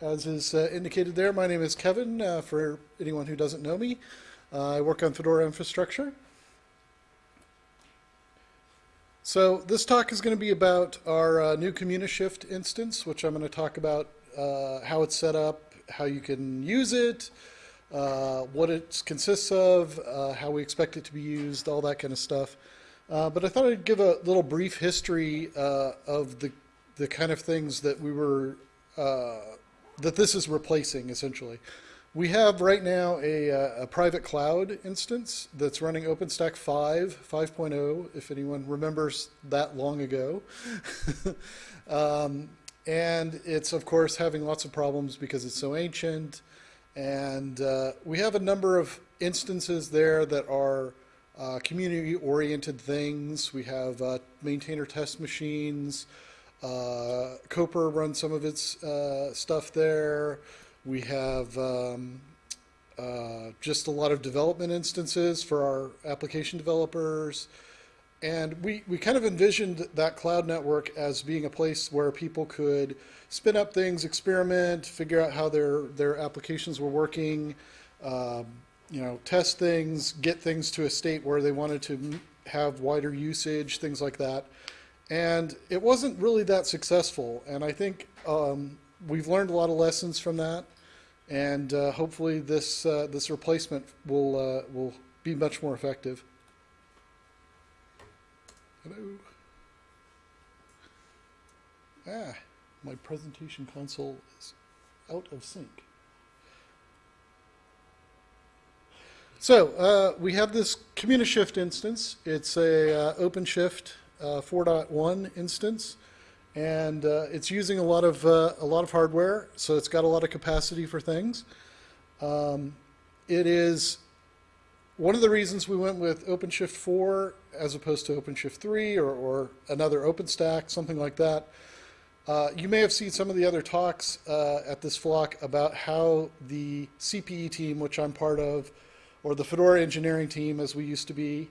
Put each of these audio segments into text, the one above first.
as is uh, indicated there, my name is Kevin, uh, for anyone who doesn't know me. Uh, I work on Fedora infrastructure. So this talk is going to be about our uh, new CommuniShift instance, which I'm going to talk about uh, how it's set up, how you can use it, uh, what it consists of, how we expect it to be used, all that kind of stuff. But I thought I'd give a little brief history of the the kind of things that we were that this is replacing essentially. We have right now a, uh, a, private cloud instance that's running OpenStack 5, 5.0, if anyone remembers that long ago. um, and it's, of course, having lots of problems because it's so ancient. And uh, we have a number of instances there that are uh, community-oriented things. We have uh, maintainer test machines. Uh, Copr runs some of its uh, stuff there. We have um, uh, just a lot of development instances for our application developers. And we, we kind of envisioned that cloud network as being a place where people could spin up things, experiment, figure out how their, their applications were working, um, you know, test things, get things to a state where they wanted to have wider usage, things like that. And it wasn't really that successful. And I think um, we've learned a lot of lessons from that. And uh, hopefully this, uh, this replacement will, uh, will be much more effective. Hello. Ah, my presentation console is out of sync. So uh, we have this CommuniShift instance. It's a uh, OpenShift uh, 4.1 instance, and uh, it's using a lot of uh, a lot of hardware, so it's got a lot of capacity for things. Um, it is one of the reasons we went with OpenShift 4 as opposed to OpenShift 3 or, or another OpenStack, something like that. Uh, you may have seen some of the other talks uh, at this flock about how the CPE team, which I'm part of, or the Fedora engineering team as we used to be,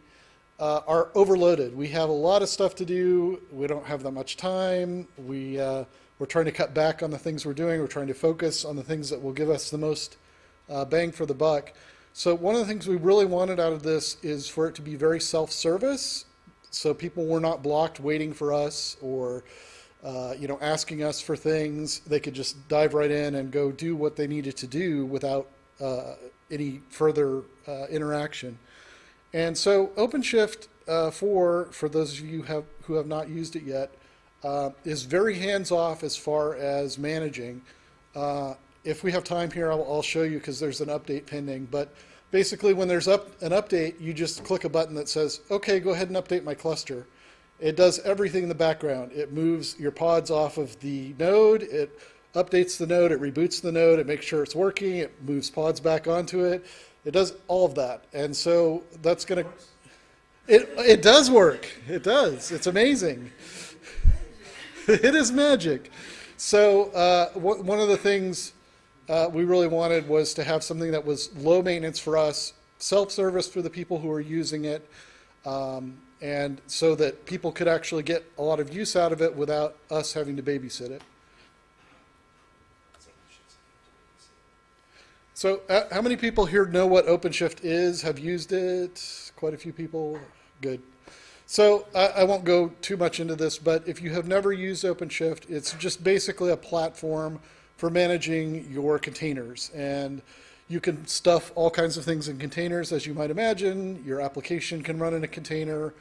uh, are overloaded. We have a lot of stuff to do. We don't have that much time. We, uh, we're trying to cut back on the things we're doing. We're trying to focus on the things that will give us the most uh, bang for the buck. So one of the things we really wanted out of this is for it to be very self-service. So people were not blocked waiting for us or uh, you know, asking us for things. They could just dive right in and go do what they needed to do without uh, any further uh, interaction. And so OpenShift uh, 4, for those of you have, who have not used it yet, uh, is very hands-off as far as managing. Uh, if we have time here, I'll, I'll show you because there's an update pending. But basically, when there's up, an update, you just click a button that says, OK, go ahead and update my cluster. It does everything in the background. It moves your pods off of the node. It updates the node. It reboots the node. It makes sure it's working. It moves pods back onto it. It does all of that. And so that's going to, it, it does work. It does. It's amazing. it is magic. So uh, one of the things uh, we really wanted was to have something that was low maintenance for us, self-service for the people who are using it, um, and so that people could actually get a lot of use out of it without us having to babysit it. So uh, how many people here know what OpenShift is, have used it? Quite a few people. Good. So I, I won't go too much into this, but if you have never used OpenShift, it's just basically a platform for managing your containers. And you can stuff all kinds of things in containers, as you might imagine. Your application can run in a container.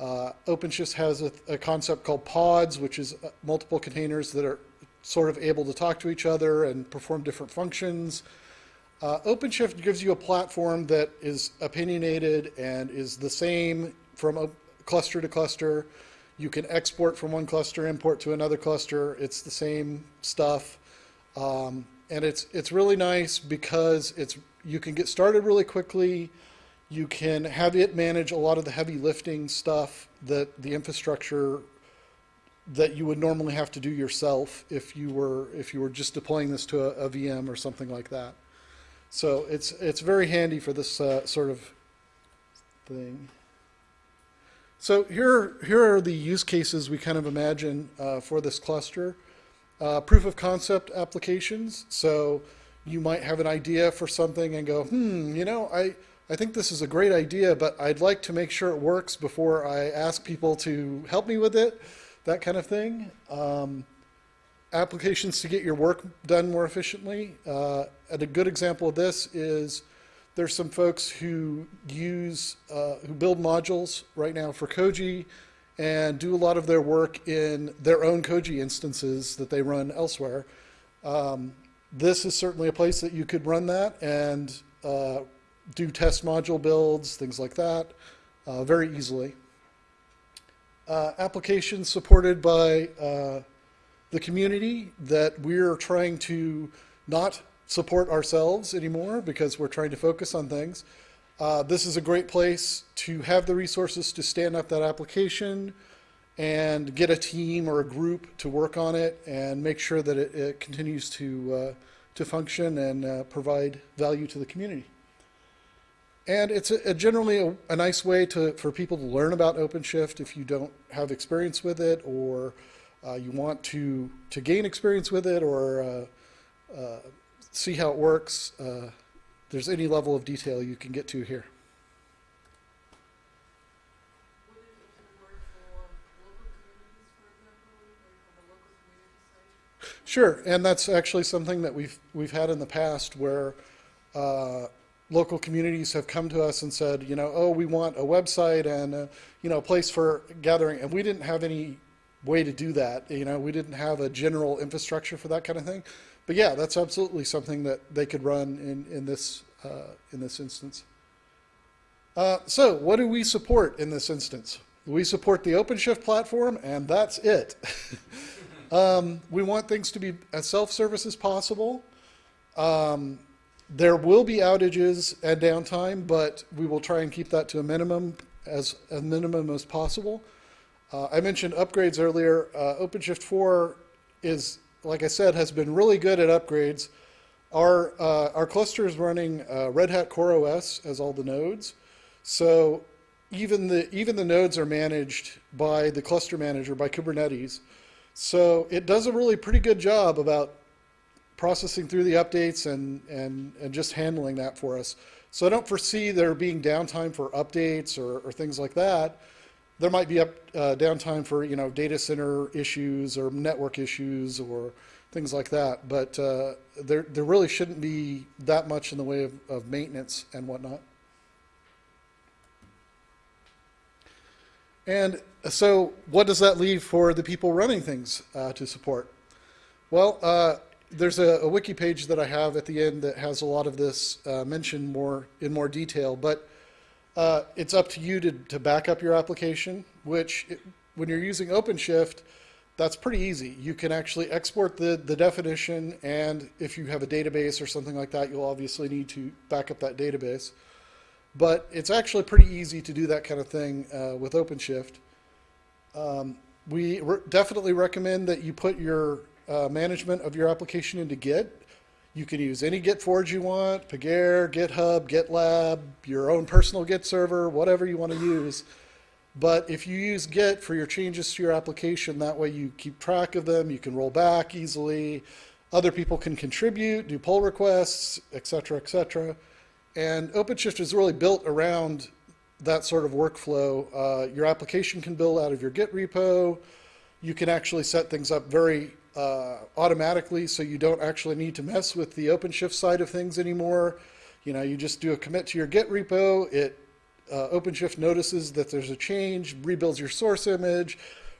Uh, OpenShift has a, a, concept called pods, which is uh, multiple containers that are sort of able to talk to each other and perform different functions. Uh, OpenShift gives you a platform that is opinionated and is the same from cluster to cluster. You can export from one cluster, import to another cluster. It's the same stuff. Um, and it's, it's really nice because it's, you can get started really quickly. You can have it manage a lot of the heavy lifting stuff that the infrastructure that you would normally have to do yourself if you were, if you were just deploying this to a, a VM or something like that. So it's, it's very handy for this uh, sort of thing. So here, here are the use cases we kind of imagine uh, for this cluster. uh, proof of concept applications. So you might have an idea for something and go, hmm, you know, I, I think this is a great idea, but I'd like to make sure it works before I ask people to help me with it, that kind of thing. Um, applications to get your work done more efficiently. Uh, and a good example of this is there's some folks who use, uh, who build modules right now for Koji and do a lot of their work in their own Koji instances that they run elsewhere. Um, this is certainly a place that you could run that and uh, do test module builds, things like that, uh, very easily. Uh, applications supported by uh, the community that we're trying to not support ourselves anymore because we're trying to focus on things. Uh, this is a great place to have the resources to stand up that application and get a team or a group to work on it and make sure that it, it continues to, uh, to function and uh, provide value to the community. And it's a, a generally a, a, nice way to, for people to learn about OpenShift if you don't have experience with it or uh, you want to, to gain experience with it or uh, uh, see how it works. Uh, there's any level of detail you can get to here. Sure, and that's actually something that we've we've had in the past where uh, local communities have come to us and said, you know, oh, we want a website and a, you know a place for gathering, and we didn't have any way to do that. You know, we didn't have a general infrastructure for that kind of thing. But yeah, that's absolutely something that they could run in in this uh, in this instance. Uh, so, what do we support in this instance? We support the OpenShift platform, and that's it. um, we want things to be as self-service as possible. Um, there will be outages and downtime, but we will try and keep that to a minimum as a minimum as possible. Uh, I mentioned upgrades earlier. Uh, OpenShift 4 is, like I said, has been really good at upgrades. Our, uh, our cluster is running uh, Red Hat Core OS as all the nodes. So even the, even the nodes are managed by the cluster manager, by Kubernetes. So it does a really pretty good job about processing through the updates and, and, and just handling that for us. So I don't foresee there being downtime for updates or, or things like that there might be up uh, downtime for you know data center issues or network issues or things like that. But uh, there there really shouldn't be that much in the way of, of maintenance and whatnot. And so, what does that leave for the people running things uh, to support? Well, uh, there's a, a, wiki page that I have at the end that has a lot of this uh, mentioned more in more detail, but uh, it's up to you to, to back up your application, which it, when you're using OpenShift, that's pretty easy. You can actually export the, the definition, and if you have a database or something like that, you'll obviously need to back up that database. But it's actually pretty easy to do that kind of thing uh, with OpenShift. Um, we re definitely recommend that you put your uh, management of your application into Git. You can use any Git forge you want, Pagure, GitHub, GitLab, your own personal Git server, whatever you want to use. But if you use Git for your changes to your application, that way you keep track of them, you can roll back easily, other people can contribute, do pull requests, etc., etc. And OpenShift is really built around that sort of workflow. Uh, your application can build out of your Git repo. You can actually set things up very uh, automatically so you don't actually need to mess with the OpenShift side of things anymore. You know, you just do a commit to your Git repo, it uh, OpenShift notices that there's a change, rebuilds your source image,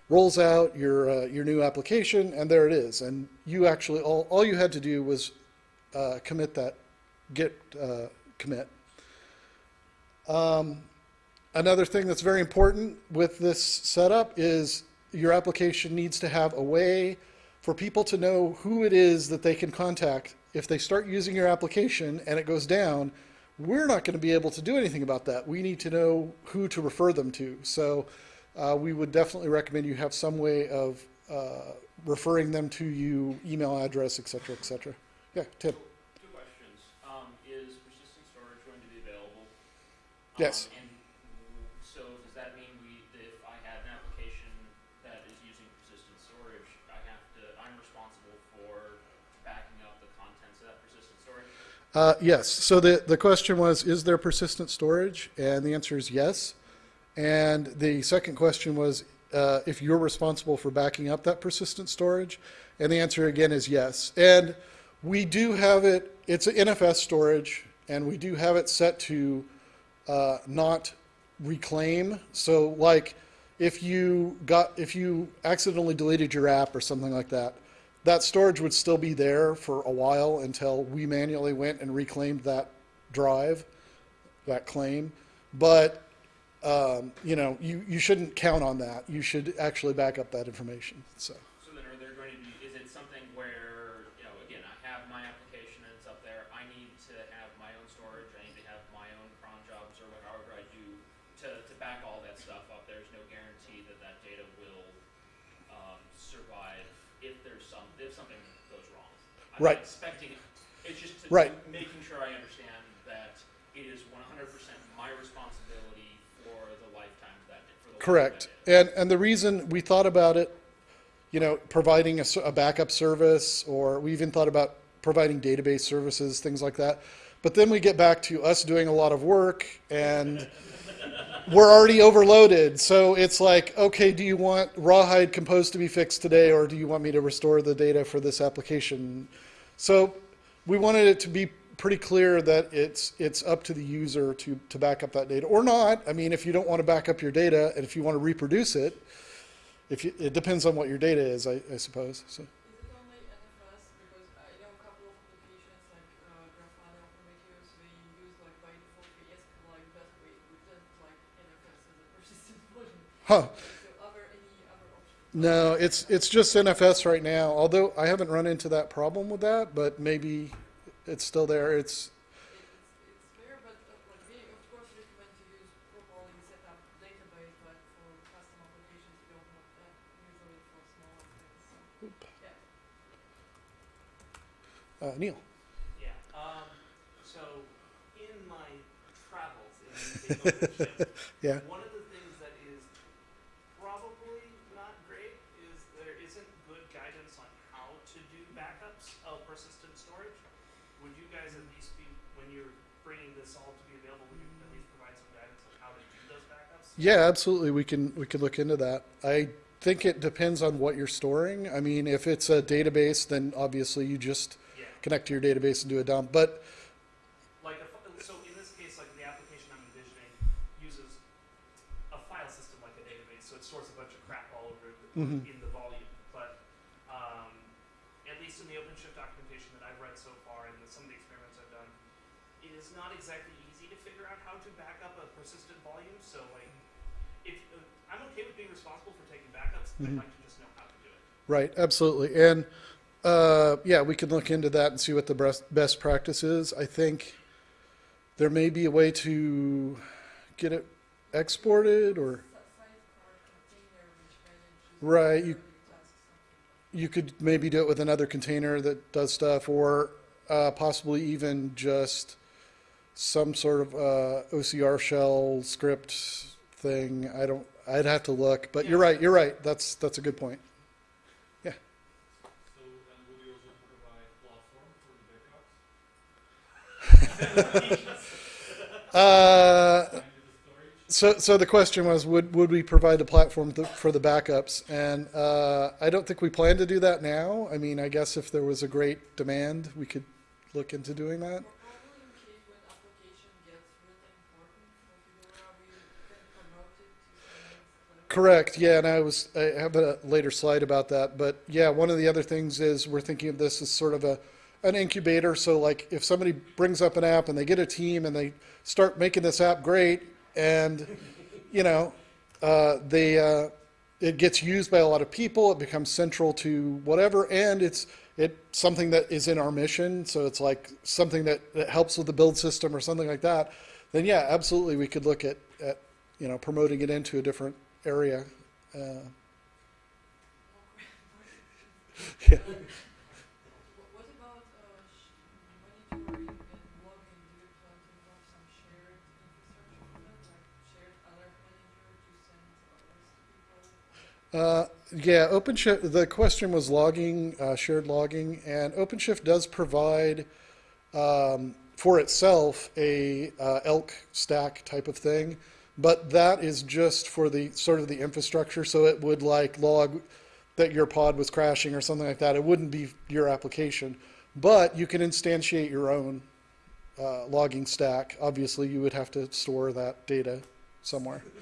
rolls out your, uh, your new application, and there it is. And you actually, all, all you had to do was uh, commit that Git uh, commit. Um, another thing that's very important with this setup is your application needs to have a way for people to know who it is that they can contact if they start using your application and it goes down, we're not going to be able to do anything about that. We need to know who to refer them to. So uh, we would definitely recommend you have some way of uh, referring them to you, email address, et cetera, et cetera. Yeah, Tim. Two questions. Um, is persistent storage going to be available? Yes. Um, and Uh, yes. So the, the question was, is there persistent storage? And the answer is yes. And the second question was, uh, if you're responsible for backing up that persistent storage? And the answer again is yes. And we do have it, it's an NFS storage, and we do have it set to uh, not reclaim. So like if you got, if you accidentally deleted your app or something like that, that storage would still be there for a while until we manually went and reclaimed that drive, that claim. But, um, you know, you, you shouldn't count on that. You should actually back up that information, so. I'm Right. not expecting, it. it's just Right. making sure I understand that it is one hundred percent my responsibility for the lifetime of that, for the. life of that Correct. And, and the reason we thought about it, you know, providing a backup service, or we even thought about providing database services, things like that. But then we get back to us doing a lot of work and we're already overloaded. So it's like, okay, do you want Rawhide Compose to be fixed today, or do you want me to restore the data for this application? So we wanted it to be pretty clear that it's, it's up to the user to, to back up that data, or not. I mean, if you don't want to back up your data, and if you want to reproduce it, if you, it depends on what your data is, I, I suppose, so. Huh, So are there any other options? no, it's, it's just NFS right now, although I haven't run into that problem with that, but maybe it's still there, it's, it's, it's but uh, of course recommend to set up database, but for custom applications we don't have that usually for smaller things. Yeah. uh, Neil. Yeah, um, so in my travels in using OpenShift, Yeah. one of Yeah, absolutely. We can we can look into that. I think it depends on what you're storing. I mean, if it's a database, then obviously you just Yeah, connect to your database and do a dump. But like, a so in this case, like the application I'm envisioning uses a file system like a database, so it stores a bunch of crap all over the, Mhm. Being responsible for taking backups, Mhm. I'd like to just know how to do it. right, absolutely. And uh, yeah, we can look into that and see what the best best practice is. I think there may be a way to get it exported or Sidecar container which manages Right, you- tasks, something like you could maybe do it with another container that does stuff, or uh, possibly even just some sort of uh, OCR shell script thing. I don't. I'd have to look, but you're right. You're right. That's that's a good point. Yeah. So, and would you also provide platform for the backups? Uh, Find the storage? so so the question was, would would we provide a platform th- for the backups? And uh, I don't think we plan to do that now. I mean, I guess if there was a great demand, we could look into doing that. Or probably in case when application gets really important for Fedora, we can promote it to some next level. Correct, yeah, and I was, I have a later slide about that, but yeah, one of the other things is we're thinking of this as sort of a, an incubator, so like if somebody brings up an app and they get a team and they start making this app great and, you know, uh, they, uh, it gets used by a lot of people, it becomes central to whatever, and it's, it something that is in our mission, so it's like something that, that helps with the build system or something like that, then yeah, absolutely, we could look at, at, you know, promoting it into a different area. Uh, yeah. Uh, people? Uh, yeah, OpenShift, the question was logging, uh, shared logging, and OpenShift does provide um, for itself a uh, elk stack type of thing, but that is just for the sort of the infrastructure. So it would like log that your pod was crashing or something like that. It wouldn't be your application, but you can instantiate your own uh, logging stack. Obviously, you would have to store that data somewhere.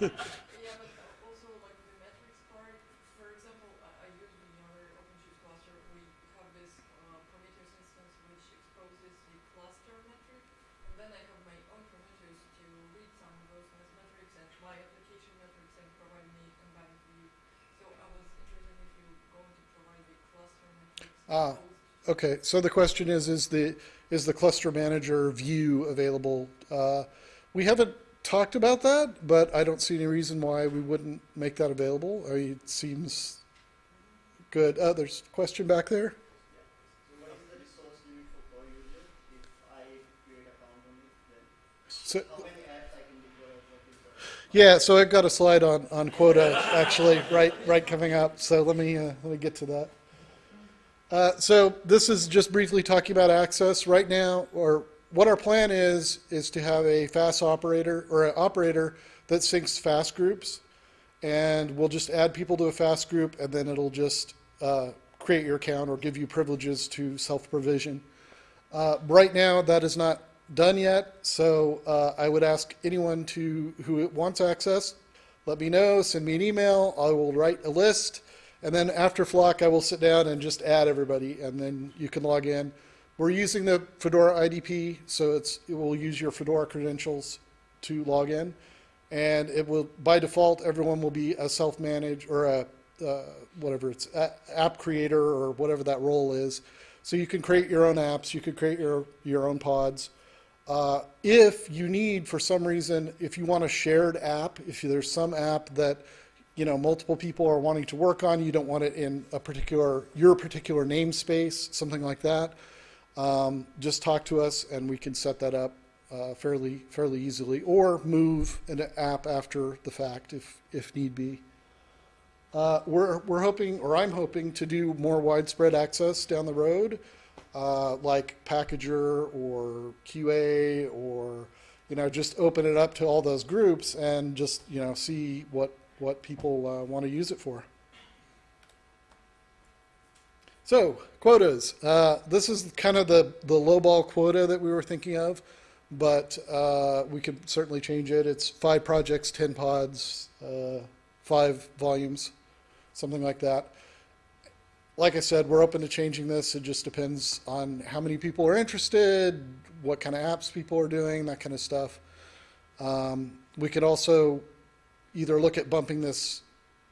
Yeah, but uh, also like the metrics part, for example, I, I use the other OpenShift cluster, we have this uh, Prometheus instance which exposes the cluster metric, and then I have my own Prometheus to read some of those mes- metrics and my application metrics and provide me combined view. So I was interested if you're going to provide the cluster Ah, Okay, so the question is, is the, is the cluster manager view available? Uh, we haven't talked about that, but I don't see any reason why we wouldn't make that available. I mean, it seems good. Uh, there's a question back there? So what is the resource limit for per user? If I create account on it, then So, how many apps I can deploy? What is the yeah, so I've got a slide on, on quota actually, right, right coming up. So let me, uh, let me get to that. Uh, so this is just briefly talking about access right now, or what our plan is, is to have a FAS operator or an operator that syncs FAS groups. And we'll just add people to a FAS group and then it'll just uh, create your account or give you privileges to self-provision. Uh, right now, that is not done yet, so uh, I would ask anyone to who wants access, let me know, send me an email, I will write a list, and then after Flock, I will sit down and just add everybody, and then you can log in. We're using the Fedora IDP, so it's it will use your Fedora credentials to log in, and it will by default everyone will be a self-managed or a uh, whatever it's a, app creator or whatever that role is. So you can create your own apps, you could create your your own pods. Uh, if you need, for some reason, if you want a shared app, if there's some app that you know multiple people are wanting to work on, you don't want it in a particular your particular namespace, something like that. Um, just talk to us and we can set that up uh, fairly fairly easily, or move an app after the fact if if need be. Uh, we're we're hoping, or I'm hoping, to do more widespread access down the road, uh, like Packager or QA, or you know, just open it up to all those groups and just you know see what what people uh, want to use it for. So quotas. Uh, this is kind of the the lowball quota that we were thinking of, but uh, we could certainly change it. It's five projects, ten pods, uh, five volumes, something like that. Like I said, we're open to changing this. It just depends on how many people are interested, what kind of apps people are doing, that kind of stuff. Um, we could also either look at bumping this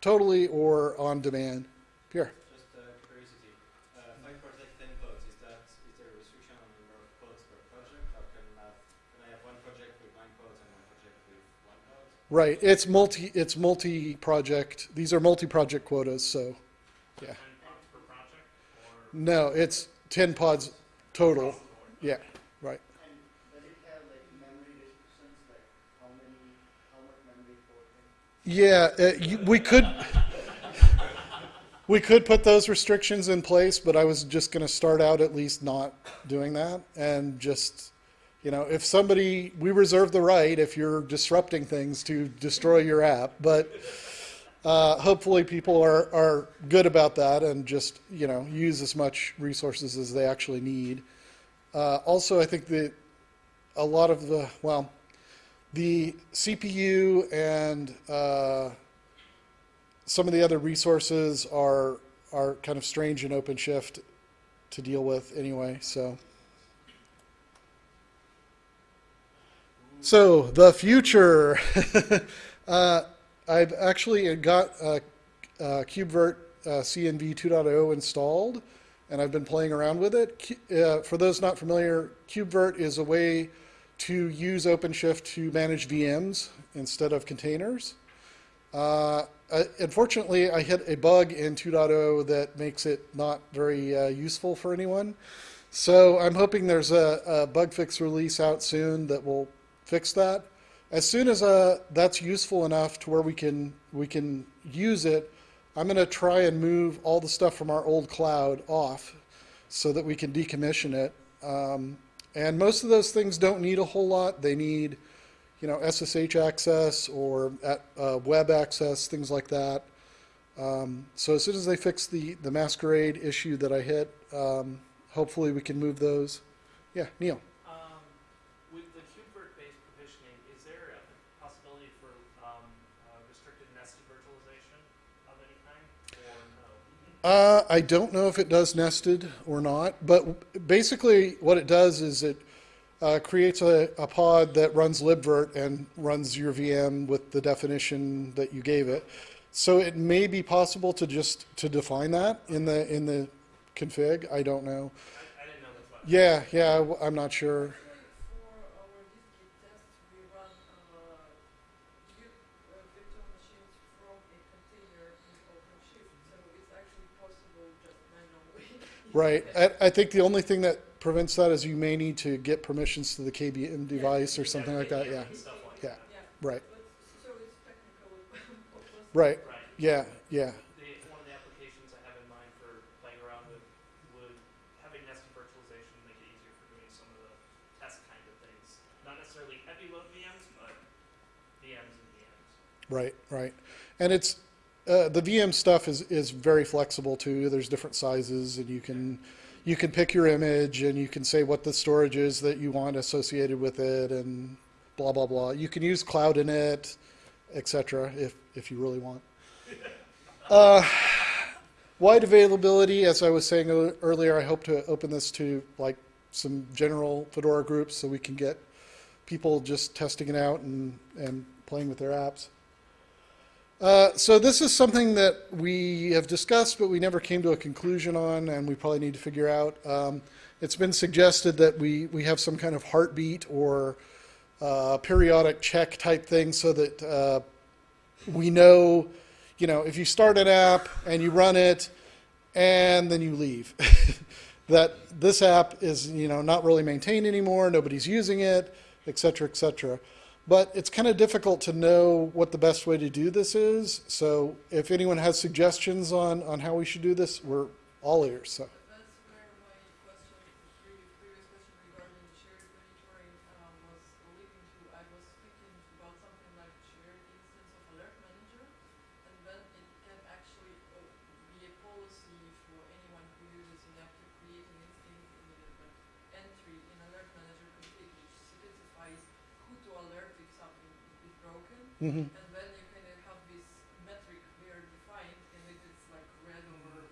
totally or on demand. Pierre. Just uh, curiosity, uh, five project, ten codes, is that, is there a restriction on the number of codes per project? Or can, uh, can I have one project with nine codes and one project with one code? Right, it's multi, it's multi-project, these are multi-project quotas, so, yeah. Ten pods per project, or No, it's ten pods total, across the board? yeah, right. And does it have like memory restrictions, like how many, how much memory for it? Yeah, uh, you, we could, we could put those restrictions in place, but I was just gonna start out at least not doing that and just, you know, if somebody, we reserve the right if you're disrupting things to destroy your app, but uh, hopefully people are, are good about that and just, you know, use as much resources as they actually need. Uh, also, I think that a lot of the, well, the CPU and uh, some of the other resources are are kind of strange in OpenShift to deal with anyway. So, so the future. uh, I've actually got uh, uh, KubeVirt uh, CNV 2.0 installed, and I've been playing around with it. Uh, for those not familiar, KubeVirt is a way to use OpenShift to manage VMs instead of containers. Uh, uh, unfortunately, I hit a bug in 2.0 that makes it not very uh, useful for anyone. So I'm hoping there's a, a bug fix release out soon that will fix that. As soon as uh, that's useful enough to where we can we can use it, I'm going to try and move all the stuff from our old cloud off so that we can decommission it Um, and most of those things don't need a whole lot. They need, you know, SSH access or at, uh, web access, things like that. Um, so as soon as they fix the, the masquerade issue that I hit, um, hopefully we can move those. Yeah, Neil. Um, with the KubeVirt-based provisioning, is there a possibility for, um, uh, restricted nested virtualization of any kind, or no? Uh, I don't know if it does nested or not, but basically what it does is it uh, creates a, a pod that runs libvirt and runs your VM with the definition that you gave it. So it may be possible to just to define that in the in the config. I don't know. I, I didn't know. Yeah, yeah, I'm not sure. Actually, for our dist-git tests, we run, uh, Git, uh, virtual machines from a container in OpenShift, so it's actually possible just manually. Right. I, I think the only thing that prevents that is you may need to get permissions to the KVM device or something like that. Yeah. Like Yeah. that. Yeah, Right. but, so it's technically possible. Right. Right. Yeah. Yeah. The, one of the applications I have in mind for playing around with would having nested virtualization make it easier for doing some of the test kind of things. Not necessarily heavy load VMs, but VMs and VMs. Right, right. And it's, uh, the VM stuff is, is very flexible too. There's different sizes and you can, you can pick your image and you can say what the storage is that you want associated with it and blah, blah, blah. You can use cloud-init, et cetera, if, if you really want. Uh, wide availability, as I was saying earlier, I hope to open this to like some general Fedora groups so we can get people just testing it out and, and playing with their apps. Uh, so this is something that we have discussed, but we never came to a conclusion on, and we probably need to figure out. Um, it's been suggested that we, we have some kind of heartbeat or uh, periodic check type thing so that uh, we know, you know, if you start an app and you run it and then you leave, that this app is, you know, not really maintained anymore, nobody's using it, et cetera, et cetera. But it's kind of difficult to know what the best way to do this is. So if anyone has suggestions on, on how we should do this, we're all ears. So. That's where my question, previous, previous question regarding shared monitoring, um, was leading to. I was thinking about something like shared instance of alert manager, and then it can actually uh, be a policy for anyone who uses an app to create an instant uh, like entry in alert manager config, which specifies who to alert if something is broken. mhm. And then you kind of have this metric there defined, and if it's like read over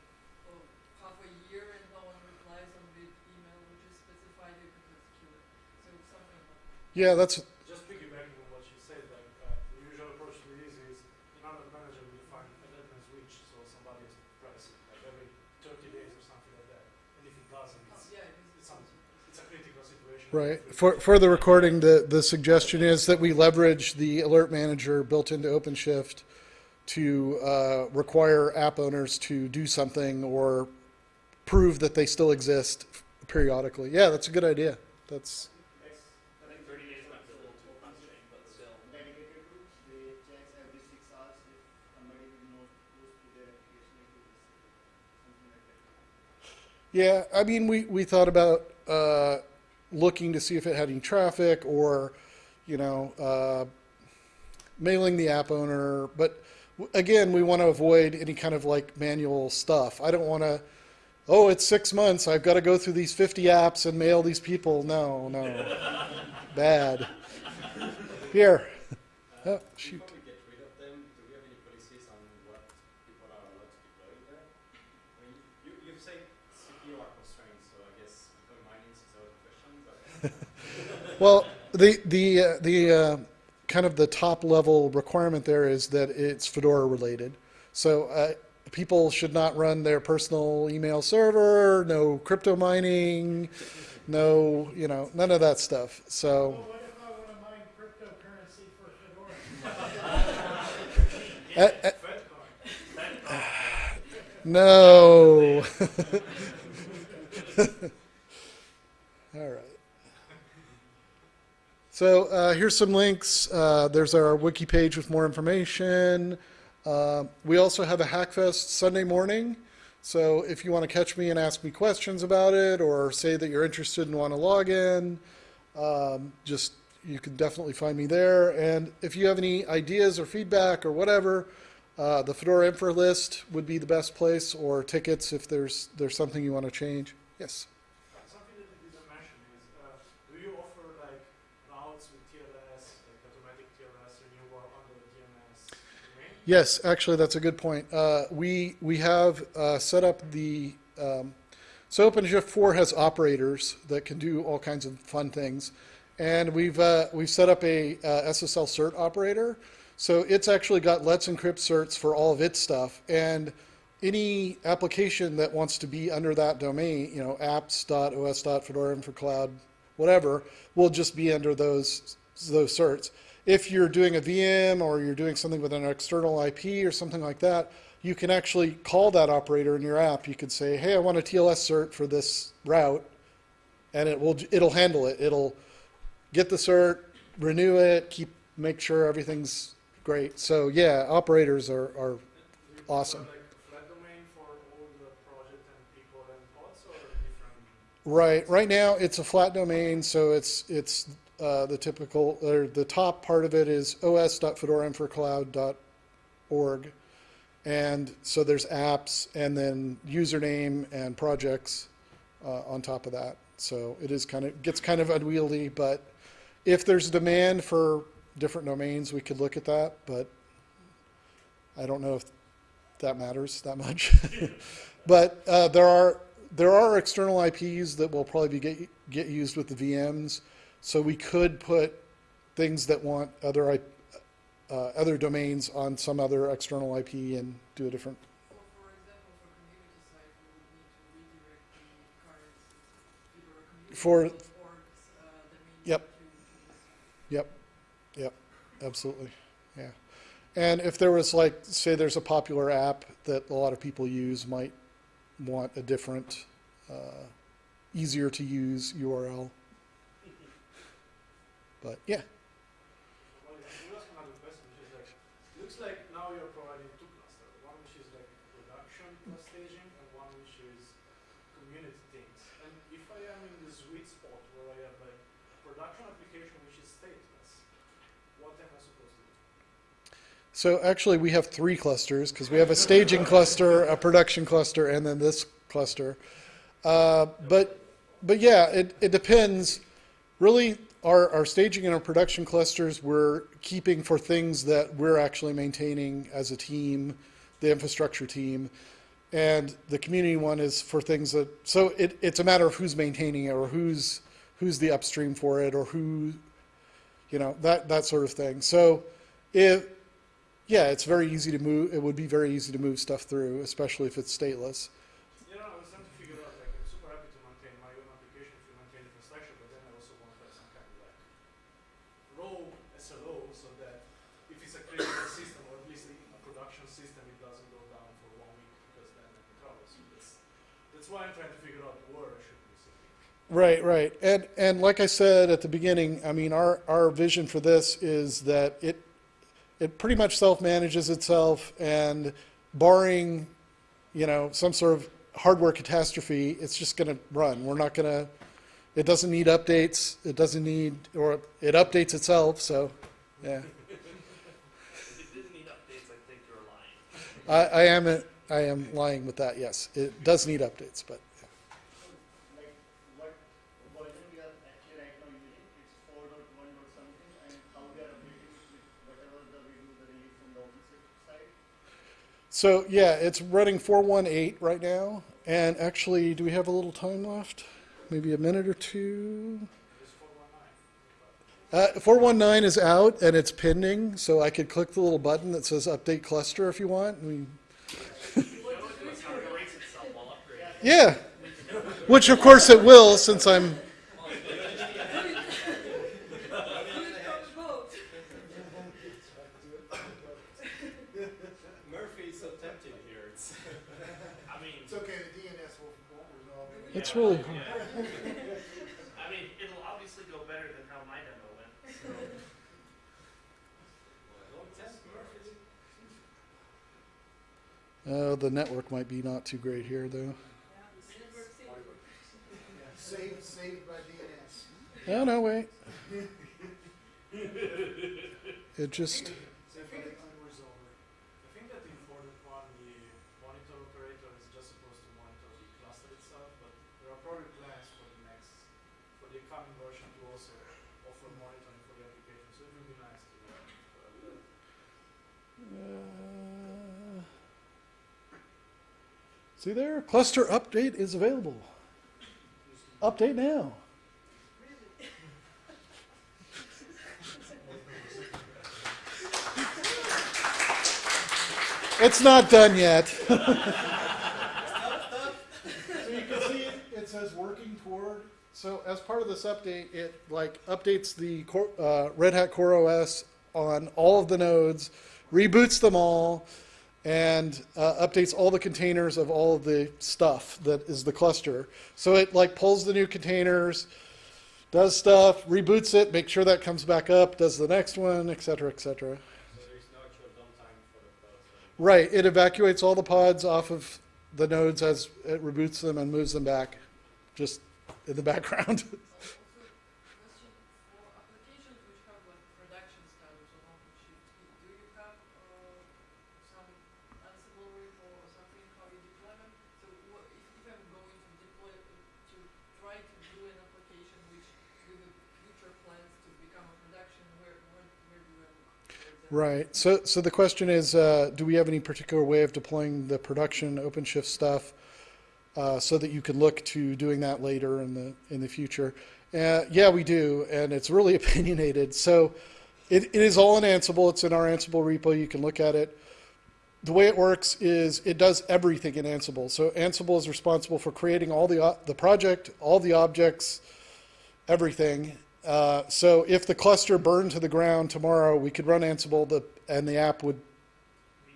oh, half a year and no one replies on the email which is specified, you can execute it. So something like that. Yeah, that's Just piggybacking on what you said, like, uh, the usual approach to this is, in order manager will define a deadline switch, so somebody has to press it, like every thirty days or something like that. And if it doesn't, Oh, it's, yeah, because it's something, it's a critical situation. Right. For, for the recording, the, the suggestion is that we leverage the alert manager built into OpenShift to uh, require app owners to do something or prove that they still exist periodically. Yeah, that's a good idea. That's, yeah, I mean, we, we thought about uh, looking to see if it had any traffic or, you know, uh, mailing the app owner. But again, we want to avoid any kind of like manual stuff. I don't want to, oh, it's six months. I've got to go through these 50 apps and mail these people. No, no. Bad. Here. Oh, shoot. Well, the the uh, the uh, kind of the top level requirement there is that it's Fedora related. So uh, people should not run their personal email server, no crypto mining, no you know none of that stuff. So what if I wanna mine cryptocurrency for Fedora? uh, uh, no. All right. So uh, here's some links. Uh, there's our wiki page with more information. Uh, we also have a Hackfest Sunday morning. So if you want to catch me and ask me questions about it, or say that you're interested and want to log in, um, just you can definitely find me there. And if you have any ideas or feedback or whatever, uh, the Fedora Info list would be the best place, or tickets if there's there's something you want to change. Yes. Something that you didn't mention is, uh, do you offer like routes with TLS, like automatic TLS renewal under the DNS domain? Yes, actually, that's a good point. Uh, we we have uh, set up the um, so OpenShift 4 has operators that can do all kinds of fun things, and we've uh, we've set up a uh, SSL cert operator. So it's actually got Let's Encrypt certs for all of its stuff, and any application that wants to be under that domain, you know, apps.os.fedora for cloud, whatever, will just be under those those certs. If you're doing a VM or you're doing something with an external IP or something like that, you can actually call that operator in your app. You could say, "Hey, I want a TLS cert for this route," and it will it'll handle it. It'll get the cert, renew it, keep make sure everything's great. So yeah, operators are, are Awesome. offer, like flat domain for all the project and people and pods or different? Right. Right now, it's a flat domain, so it's it's uh, the typical or the top part of it is os.fedorainfracloud.org, and so there's apps and then username and projects uh, on top of that. So it is kind of gets kind of unwieldy, but if there's demand for different domains, we could look at that. But I don't know if that matters that much. but uh, there are there are external IPs that will probably be get, get used with the VMs. So we could put things that want other IP, uh, other domains on some other external IP and do a different. For, for example, for community site, we would need to redirect the current For- Fedora community orgs, domain Yep. Yep, yep, absolutely, yeah. And if there was like, say, there's a popular app that a lot of people use, might want a different, uh, easier to use URL. But yeah. Well, yeah, you ask another question, which is like, looks like now you're providing two clusters, one which is like production plus staging and one which is community things. And if I am in the sweet spot where I have like production application which is stateless, what am I supposed to do? So actually, we have three clusters because we have a staging cluster, a production cluster, and then this cluster. Uh, but but yeah, it, it depends. Really, our, our staging and our production clusters we're keeping for things that we're actually maintaining as a team, the infrastructure team, and the community one is for things that. So it, it's a matter of who's maintaining it or who's who's the upstream for it or who, you know, that that sort of thing. So if yeah, it's very easy to move. It would be very easy to move stuff through, especially if it's stateless. Right, right. And and like I said at the beginning, I mean our our vision for this is that it it pretty much self-manages itself and barring, you know, some sort of hardware catastrophe, it's just going to run. We're not going to it doesn't need updates. It doesn't need or it updates itself, so yeah. It didn't need updates, I think you're lying. I, I am a, I am lying with that. Yes, it does need updates, but Like, what version we are actually right now using, it's four dot one dot something, and how we are updating it with whatever the we do the release from the OpenShift side. So yeah, it's running 418 right now. And actually, do we have a little time left? Maybe a minute or two? Uh, 419 is out and it's pending, so I could click the little button that says update cluster if you want. Yeah, which of course it will since I'm. Murphy is so tempting here. It's I mean, It's okay, the DNS will, won't resolve it. It's really. I mean, it'll obviously go better than how my demo went. So. don't tempt Murphy. Uh, the network might be not too great here, though. Yeah, Silver City. Saved, saved by DNS. Oh, no, wait. It just, So I think the time was over. I think that in for the one, the monitor operator is just supposed to monitor the cluster itself, but there are probably plans for the next, for the coming version to also offer monitoring for the application. So it would be nice to uh, have that. uh, see there, cluster update is available. Update now. It's not done yet. so you can see it, it says working toward. So as part of this update, it like updates the uh, Red Hat CoreOS on all of the nodes, reboots them all, and uh, updates all the containers of all of the stuff that is the cluster. So it like pulls the new containers, does stuff, reboots it, makes sure that comes back up, does the next one, et cetera, et cetera. Right, it evacuates all the pods off of the nodes as it reboots them and moves them back, just in the background. Also, question for applications which have like production status on OpenShift, i- do you have uh, some Ansible repo or something how you deploy them? So what, if, if I'm going to deploy, to try to do an application which with the future plans to become a production, where, where, where do I look? for example? Right, so, so the question is, uh, do we have any particular way of deploying the production OpenShift stuff uh, so that you can look to doing that later in the, in the future? Uh, yeah, we do, and it's really opinionated. So it, it is all in Ansible, it's in our Ansible repo, you can look at it. The way it works is it does everything in Ansible. So Ansible is responsible for creating all the, the project, all the objects, everything. Uh, so if the cluster burned to the ground tomorrow, we could run Ansible the, and the app would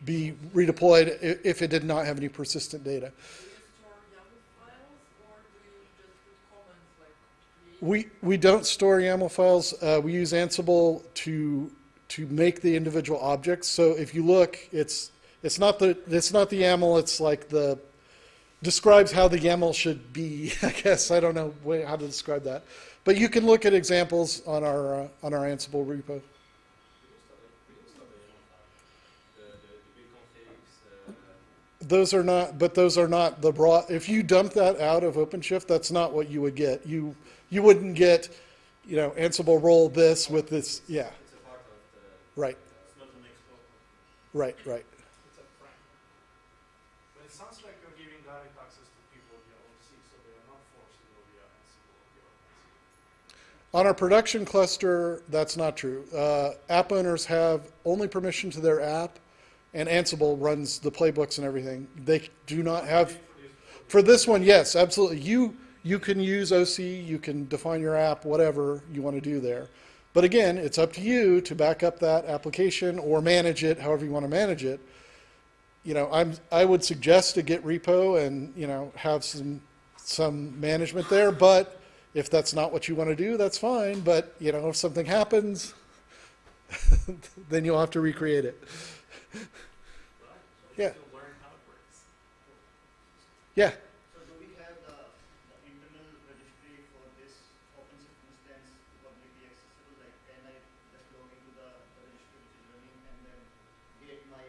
be redeployed if it did not have any persistent data. We, we don't store YAML files. Uh, we use Ansible to, to make the individual objects. So if you look, it's, it's not the, it's not the YAML, it's like the, describes how the YAML should be, I guess. I don't know how to describe that. But you can look at examples on our, uh, on our Ansible repo. Those are not, but those are not the raw, if you dump that out of OpenShift, that's not what you would get. You, you wouldn't get, you know, Ansible role this with this, yeah, it's a part of the. right, It's not an export. right, right. It's a framework. But it sounds like you're giving direct access to people via OC, so they are not forced to go via Ansible or via OpenShift. On our production cluster, that's not true. Uh, app owners have only permission to their app, and Ansible runs the playbooks and everything. They do not have, for this one, yes, absolutely. You, you can use OC, you can define your app, whatever you want to do there. But again, it's up to you to back up that application or manage it, however you want to manage it. You know, I'm, I would suggest a Git repo and, you know, have some, some management there, but if that's not what you want to do, that's fine. But, you know, if something happens, then you'll have to recreate it. Yeah. Still learn how it works. Yeah, So do we have the, the internal registry for this OpenShift instance publicly accessible? Like, can I just log into the, the registry which is running and then get my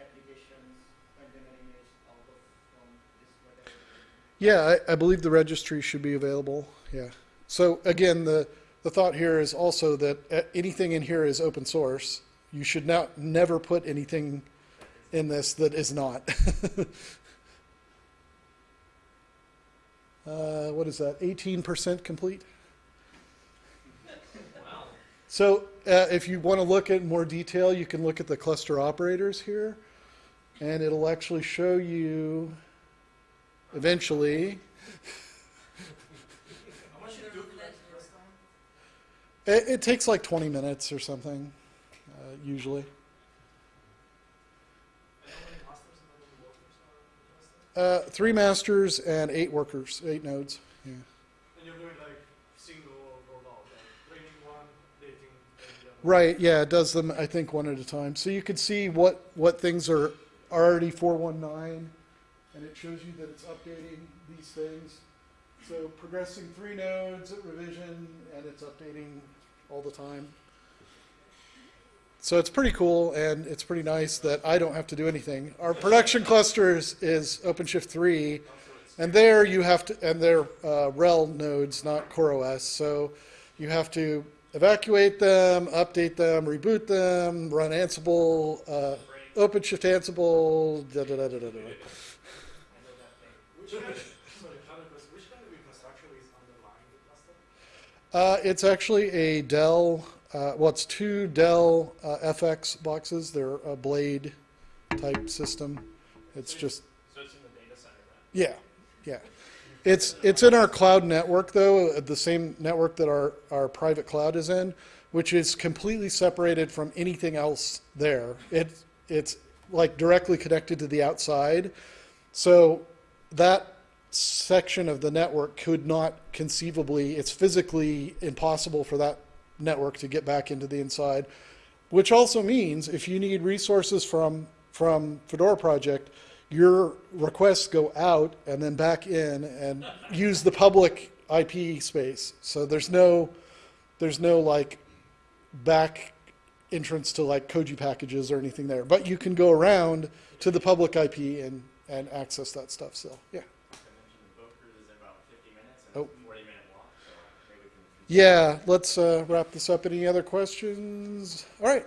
applications container image out of from this whatever? yeah, I, I believe the registry should be available. Yeah. So again, the, the thought here is also that uh, anything in here is open source. You should not, never put anything in this that is not. uh, what is that? 18% complete? Wow. So uh, if you want to look at more detail, you can look at the cluster operators here, and it'll actually show you eventually. How much did you do that first time? It, it takes like 20 minutes or something, uh, usually. And how many masters and how many workers are in the cluster? Uh, three masters and eight workers, eight nodes. Yeah. And you're doing like single rollout, like training one, dating, the other. Right, yeah, it does them, I think, one at a time. So you can see what, what things are already 419, and it shows you that it's updating these things. So progressing three nodes at revision, and it's updating all the time. So it's pretty cool, and it's pretty nice that I don't have to do anything. Our production clusters is OpenShift 3, and there you have to, and they're uh, RHEL nodes, not CoreOS. So you have to evacuate them, update them, reboot them, run Ansible, uh, OpenShift Ansible, da da da da da. da. I know that thing. Which kind of, sorry, another question. Which kind of infrastructure is underlying the cluster? Uh, it's actually a Dell. Uh, well, it's two Dell uh, FX boxes. They're a Blade type system. It's just So it's in the data center then? yeah, yeah. It's it's in our cloud network though, uh, the same network that our our private cloud is in, which is completely separated from anything else there. It it's like directly connected to the outside. So that section of the network could not conceivably, it's physically impossible for that network to get back into the inside. Which also means if you need resources from, from Fedora Project, your requests go out and then back in and use the public IP space. So there's no, there's no like back entrance to like Koji packages or anything there. But you can go around to the public IP and, and access that stuff still. Yeah. Yeah, let's uh, wrap this up. Any other questions? All right.